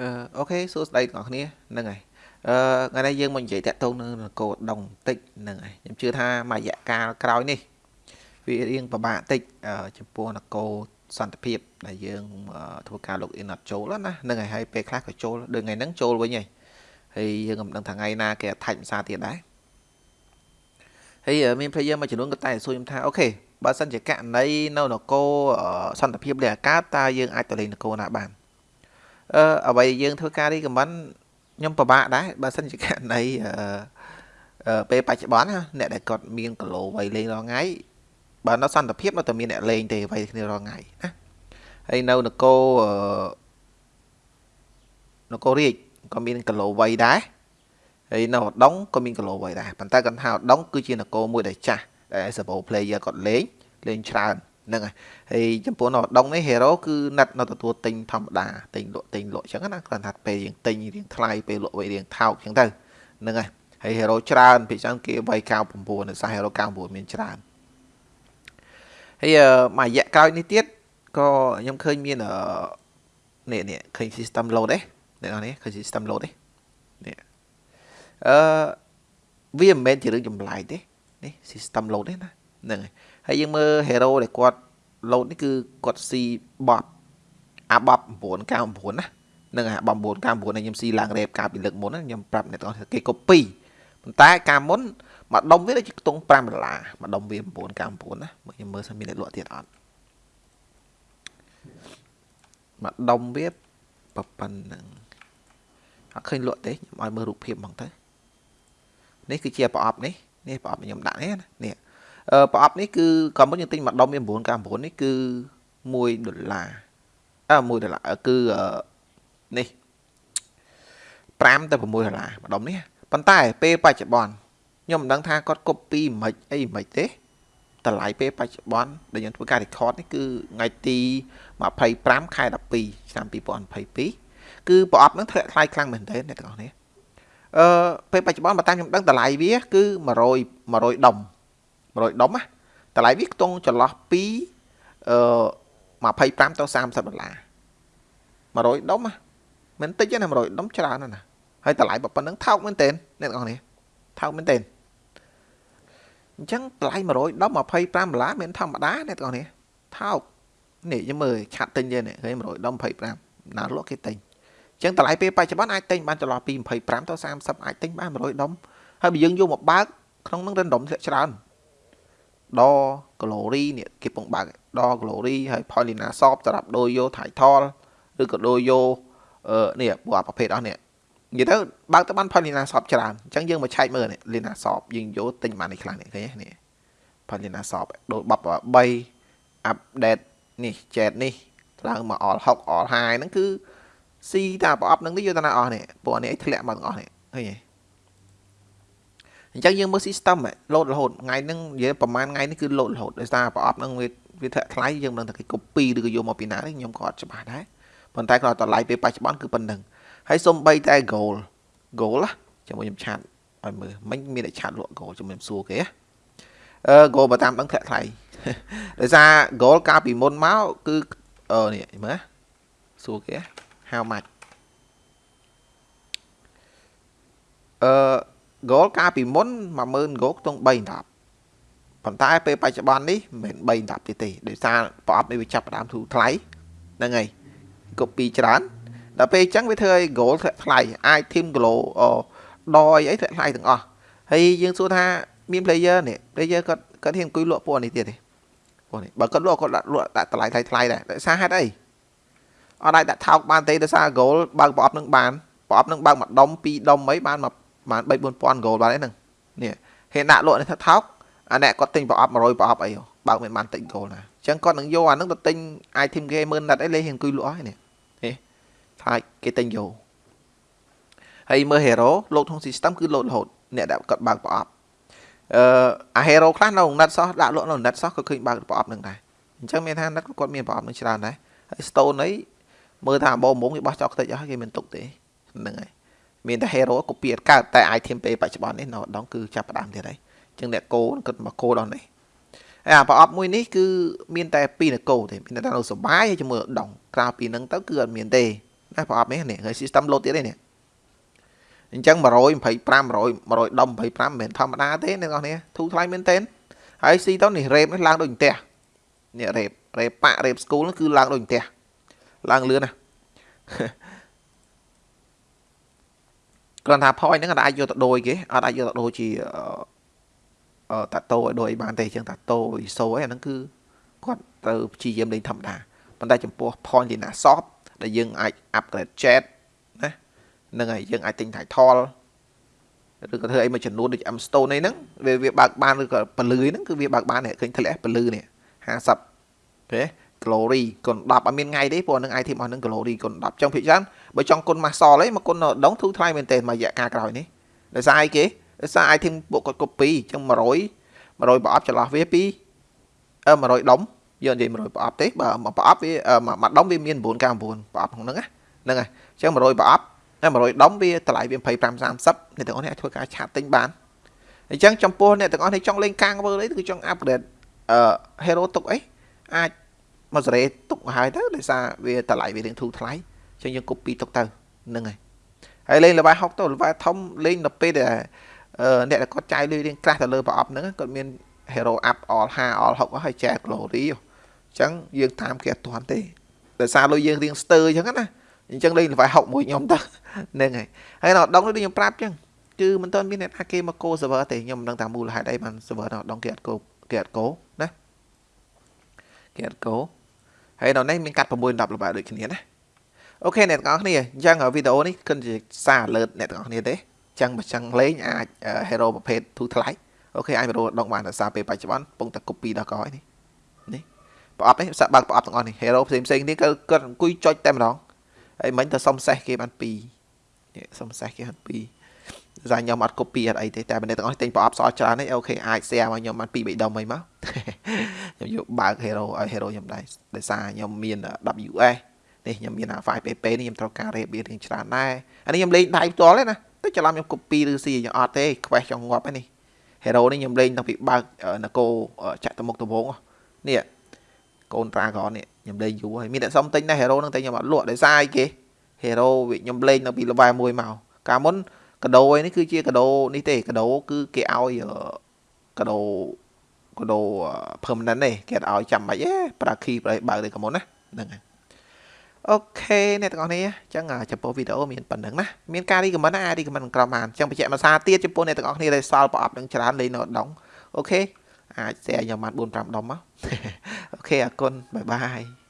អឺអូខេសួស្តីទាំងអស់គ្នាហ្នឹងហើយអឺថ្ងៃនេះយើងមកនិយាយតាក់ទងនឹងនគរដងបន្តិចហ្នឹងហើយខ្ញុំជឿថាមួយរយៈកាលក្រោយនេះវារៀងពិបាកតិចចំពោះនគរសន្តិភាពដែលយើងធ្វើការ log in អត់ចូលណាហ្នឹងហើយហើយពេលខ្លះក៏ចូលដូចថ្ងៃហ្នឹងចូលវិញហើយហើយយើងមិនដឹងថាថ្ងៃណាគេថាច់ភាសាទៀតដែរហើយមាន player មួយចំនួនក៏តែសួរខ្ញុំថាអូខេបើសិនជាករណីនៅនគរសន្តិភាពលេខអាកាតតើយើងអាចទៅលេងនគរណាបាន អឺអ្វីយើងធ្វើការរីកមិនខ្ញុំពិបាកដែរបើសិនជាករណីអឺពេលបច្ចុប្បន្នអ្នកដែលគាត់មានគីឡូវ័យលេងរាល់ថ្ងៃបើនៅសន្តិភាពនៅតែមានអ្នកលេងទេវ័យគ្នារាល់ថ្ងៃណាហើយនៅនគរនគររាជក៏មានគីឡូវ័យដែរហើយនៅឧដុង្គក៏មានគីឡូវ័យដែរប៉ុន្តែគាត់ថាឧដុង្គគឺជានគរមួយដែលចាស់ដែល support player គាត់លេងលេងច្រើន ហ្នឹងហើយហើយចំពោះនៅដងនេះ hero គឺណាត់នៅទទួលទិញធម្មតាទិញលក់ទិញលក់អញ្ចឹងណាគ្រាន់តែពេលយើងទិញរៀងថ្លៃពេលលក់វិញរៀងថោកអញ្ចឹងទៅហ្នឹងហើយហើយ hero ច្រើនពីច្រើនគេវ័យ99នៅសា hero 99មានច្រើនហើយមួយរយៈក្រោយនេះទៀតក៏ខ្ញុំឃើញមាននេះនេះឃើញ system load ទេអ្នកនរនេះឃើញ system load ទេនេះអឺវាមិនមែនជារឿងចម្លែកទេនេះ system load ទេណាហ្នឹងហើយ ហើយយើងមើល hero ដែលគាត់ load នេះគឺគាត់ស៊ីបបអាបប999ណានឹងអាបប999នេះខ្ញុំស៊ីឡើងរ៉េបកាលពីលើកមុនខ្ញុំប្រាប់អ្នកទាំងអស់គេ copy ប៉ុន្តែកាលមុនមួយដុំវាដូចជាខ្ទង់5ដុល្លារមួយដុំវា999ណាមើលខ្ញុំមើលសិនមានអ្នកលក់ទៀតអត់មួយដុំវាប៉ុណ្ណឹងអត់ឃើញលក់ទេខ្ញុំឲ្យមើលរូបភាពហ្មងទៅនេះគឺជាប្រអប់នេះនេះប្រអប់ខ្ញុំដាក់នេះណានេះ ប្រអប់នេះគឺក៏មុនយើងទិញមួយដុំវា999នេះគឺ1ដុល្លារអើ1ដុល្លារគឺនេះ5ទៅ6ដុល្លារមួយដុំនេះប៉ុន្តែពេលបច្ចុប្បន្នខ្ញុំមិនដឹងថាគាត់ copy មិនអីមិនទេតម្លៃពេលបច្ចុប្បន្នដែលយើងធ្វើការ record នេះគឺថ្ងៃទី25ខែ12ឆ្នាំ2022គឺប្រអប់ហ្នឹងធ្លាក់ថ្លៃខ្លាំងមែនទែនអ្នកទាំងអស់នេះអឺពេលបច្ចុប្បន្នបើតាមខ្ញុំដឹងតម្លៃវា គឺ100 100ដុំ 100ដុំណាតម្លៃវាខ្ទង់ចន្លោះពីអឺ25ទៅ30ដុល្លារ100ដុំណាមិនតិចទេណា100ដុំច្រើនណាស់ណាហើយតម្លៃប៉ុណ្្នឹងថោកមែនទែនអ្នកនរគ្នាថោកមែនទែនអញ្ចឹងតម្លៃ100ដុំ25ដុល្លារមិនធម្មតាអ្នកនរគ្នាថោកនេះខ្ញុំមើលឆាត់ទិញទេនេះឃើញ100ដុំ25ណាលក់គេទិញអញ្ចឹងតម្លៃពេលបច្ចុប្បន្នអាចទិញបានចន្លោះពី25ទៅ30អាចទិញបាន100ដុំហើយបើយើងយកមកបើកក្នុងនឹង random ធ្លាក់ច្រើន ដ glory នេះគេពងបើកដ glory ហើយ Paulina Shop សម្រាប់ដូរយក title ឬក៏ដូរយកអឺនេះពួកប្រភេទអស់នេះនិយាយទៅបើកទៅបាន Paulina Shop ច្រើនអញ្ចឹងយើងមកឆែកមើលនេះ Lina Shop យើងយកទិញបាននេះខ្លាំងនេះឃើញនេះ Paulina Shop ដូរបប3 update នេះ chat នេះឡើងមកអល់6អល់5ហ្នឹងគឺស៊ីតាប្រអប់ហ្នឹងទៅយកតាណាអស់នេះពួកនេះធ្លាក់មកទាំងអស់នេះឃើញទេ អញ្ចឹងយើងមើល system លោតរហូតថ្ងៃហ្នឹងនិយាយប្រហែលថ្ងៃនេះគឺលោតរហូតដោយសារប្រអប់ហ្នឹងវាវាធ្លាក់ថ្លៃយើងមិនដឹងថាគេ copy ឬក៏យកមកពីណាទេខ្ញុំក៏អត់ច្បាស់ដែរប៉ុន្តែគាត់តម្លៃពេលបច្ចុប្បន្នគឺប៉ុណ្្នឹងហើយសំបីតែ goal goal ណាជាមួយខ្ញុំឆាតឲ្យមើលមិញមានតែឆាតលក់ goal ជាមួយខ្ញុំសួរគេអឺ goal បើតាមដឹងធ្លាក់ថ្លៃដោយសារ goal កាលពីមុនមកគឺអឺនេះមើលសួរគេ how much អឺ goal កាលពីមុន10000 goal ខ្ទង់3 10ប៉ុន្តែពេលបច្ចុប្បន្ននេះមិនមែន3 10ទេទេដោយសារប្រអប់នេះវាចាប់ផ្ដើមធូរថ្លៃហ្នឹងហើយ copy ច្រើនដល់ពេលអញ្ចឹងវាធ្វើឲ្យ goal ធ្លាក់ថ្លៃអាច team glow ដអីអីធ្លាក់ថ្លៃទាំងអស់ហើយយើងសួរថាមាន player នេះ player គាត់គាត់ហ៊ានអង្គុយលក់ពួកនេះទៀតទេពួកនេះបើគាត់លក់គាត់ដាក់លក់ដាក់តម្លៃថ្លៃថ្លៃដែរដោយសារហេតុអីអត់អាចដាក់ថោកបានទេដោយសារ goal បើកប្រអប់នឹងបានប្រអប់នឹងបើកមួយដុំពីរដុំអីបានមក បាន3 4000 goal បានហ្នឹងនេះហេដាក់លក់នេះថាថោកអាអ្នកគាត់ទិញប្រអប់100ប្រអប់អីបើកមិនបានទិញ goal ណាអញ្ចឹងគាត់នឹងយកអាហ្នឹងទៅទិញ item គេ10000ណាត់អីលេងអង្គុយលក់ហើយនេះនេះខ្លាចគេទិញយកហើយមើល hero លោកក្នុង system គឺលោតរហូតអ្នកដែលគាត់បើកប្រអប់អឺអា hero ខ្លះនៅណាត់សោះដាក់លក់នៅណាត់សោះក៏ឃើញបើកប្រអប់នឹងដែរអញ្ចឹងមានថាណាត់គាត់មានប្រអប់នឹងច្រើនដែរហើយ stone អីមើលថាអបមុំគេបោះចោលខ្ទេចអស់គេមានទុកទេហ្នឹងហើយ មានតែ hero កូពីអត់កើតតែ item ពេលបច្ចុប្បន្ននេះនៅដងគឺចាប់ផ្ដើមទៀតហើយអញ្ចឹងអ្នកកោគិតមកកោដល់នេះហើយអាប្រអប់មួយនេះគឺមានតែ2នគរទេមានតែនៅសុបាយហើយជាមួយដងក្រៅពីហ្នឹងទៅគឺអត់មានទេណាប្រអប់នេះនេះហើយ system load ទៀតទេនេះអញ្ចឹង125 100 100ដុំ25មិនមែនធម្មតាទេអ្នកនរគ្នាធូរថ្លៃមែនទែនហើយស៊ីទៅនេះរ៉េបនេះឡើងដូចផ្ទះនេះរ៉េបរ៉េបប៉ារ៉េបស្គូលនេះគឺឡើងដូចផ្ទះឡើងលឿនណា គ្រាន់ថា point ហ្នឹងអាចយកទៅដូរគេអត់អាចយកទៅដូរជាអឺតាតូឲ្យដូរអីបានទេអញ្ចឹងតាតូ ISO អីអាហ្នឹងគឺគាត់ត្រូវព្យាយាមលេងធម្មតាប៉ុន្តែចំពោះ point ជាណា soft ដែលយើងអាច upgrade jet ណាហ្នឹងហើយយើងអាចទិញ title ឬក៏ធ្វើអីមួយចំនួនដូច M Stone អីហ្នឹងវាវាបើកបានឬក៏ពលឺហ្នឹងគឺវាបើកបានឃើញធ្លាក់ពលឺនេះ50ទេ glory គុណ10អត់មានថ្ងៃទេព្រោះនឹង item អស់នឹង glory គុណ10ចង់ភិកច្រើនបើចង់គុណ muscle អីមកគុណដងធូរថ្លៃមែនតើមួយរយៈកាលក្រោយនេះដោយសារអីគេដោយសារ item ពួកគាត់ copy អញ្ចឹង100 100ប្រអប់ចន្លោះវាពីអឺ100ដុំយើងនិយាយ100ប្រអប់ទេបើប្រអប់វាមួយដុំវាមាន 999ប្រអប់ក្នុងហ្នឹងហ្នឹងហើយអញ្ចឹង100ប្រអប់តែ100ដុំវាតម្លៃវា25 30អ្នកទាំងអស់នេះអាចធ្វើការឆាតទិញបានអញ្ចឹងចំពោះអ្នកទាំងអស់នេះចង់លេងកាងវើអីគឺចង់ upgrade អឺ hero ទុកអីអាច មកសេរីទុកមកហើយទៅដោយសារវាតម្លៃវារៀងធូរថ្លៃអញ្ចឹងយើង copy ទុកទៅហ្នឹងហើយហើយលេង level 6ទៅ level ធំលេងដល់ពេលដែលអ្នកដែលគាត់ចាយលុយរៀងក្រាស់ទៅលើប្រអប់ហ្នឹងគាត់មាន hero up all 5 all 6ហើយចែក glory អញ្ចឹងយើងតាមគេអត់ទាន់ទេដោយសារលុយយើងរៀងស្ទើអញ្ចឹងណាអញ្ចឹងលេង level 6មួយខ្ញុំទៅហ្នឹងហើយហើយដល់ដងដូចខ្ញុំប្រាប់អញ្ចឹងគឺមិនទាន់មានអ្នកថាគេមកកោ server ទេខ្ញុំមិនដឹងថាមូលហេតុអីបាន server ដល់ដងគេអត់កោគេអត់កោ ណាគេអត់កោហើយនៅនេះមានកាត់6 10ល្បែដូចគ្នាណាអូខេអ្នកទាំងអស់គ្នាអញ្ចឹងវីដេអូនេះគិតជាសារ alert អ្នកទាំងអស់គ្នាទេអញ្ចឹងបើចង់លេងអាច hero ប្រភេទទូថ្លៃអូខេអាចរដងបានដោយសារពេលបច្ចុប្បន្នកំពុងតែ copy ដល់កោនេះនេះប្រអប់នេះសាក់បើកប្រអប់ទាំងអស់នេះ hero ផ្សេងផ្សេងនេះគឺគាត់អង្គុយចុចតែម្ដងហើយមិញទៅសុំសេះគេបាន2នេះសុំសេះគេបាន2សារខ្ញុំអត់ copy អត់អីទេតែបើអ្នកទាំងអស់ទិញប្រអប់សអច្រើននេះអូខេអាច share មកខ្ញុំបាន2 3ដុំអីមក ខ្ញុំយកបើក hero ឲ្យ hero ខ្ញុំដែរដោយសារខ្ញុំមាន WS នេះខ្ញុំមាន file PP នេះខ្ញុំត្រូវការ rebia រៀងច្រើនដែរអានេះខ្ញុំលេងដៃផ្ទាល់ទេណាតែច្រឡំខ្ញុំ copy ឬ C ខ្ញុំអត់ទេ quest ចង់ងាប់ហ្នឹងនេះ hero នេះខ្ញុំលេងតាំងពីបើកនគរចាក់ទៅមុខទៅវងនេះកូន dragon នេះខ្ញុំលេងយូរហើយមានអ្នកសុំទិញដែរ hero ហ្នឹងតែខ្ញុំអត់លក់ដោយសារអីគេ hero ខ្ញុំលេងតាំងពី level 1មកកាលមុនកដោនេះគឺជាកដោនេះទេកដោគឺគេឲ្យកដោ កដោ permanent ទេគេអត់ឲ្យចាំបាច់ទេប្រាគីប្រៃបើកទេកុំមុនណាហ្នឹងហើយអូខេអ្នកទាំងអស់គ្នាអញ្ចឹងចំពោះវីដេអូមានប៉ុណ្្នឹងណាមានការរីកមិនណាអាចរីកមិនក្រមបានអញ្ចឹងបញ្ជាក់មួយសារទៀតចំពោះអ្នកទាំងអស់គ្នាដែលសល់ប្រអប់នឹងច្រើនលេងនៅដងអូខេអាច share ខ្ញុំបាន4 5ដុំមកអូខេអរគុណបាយបាយ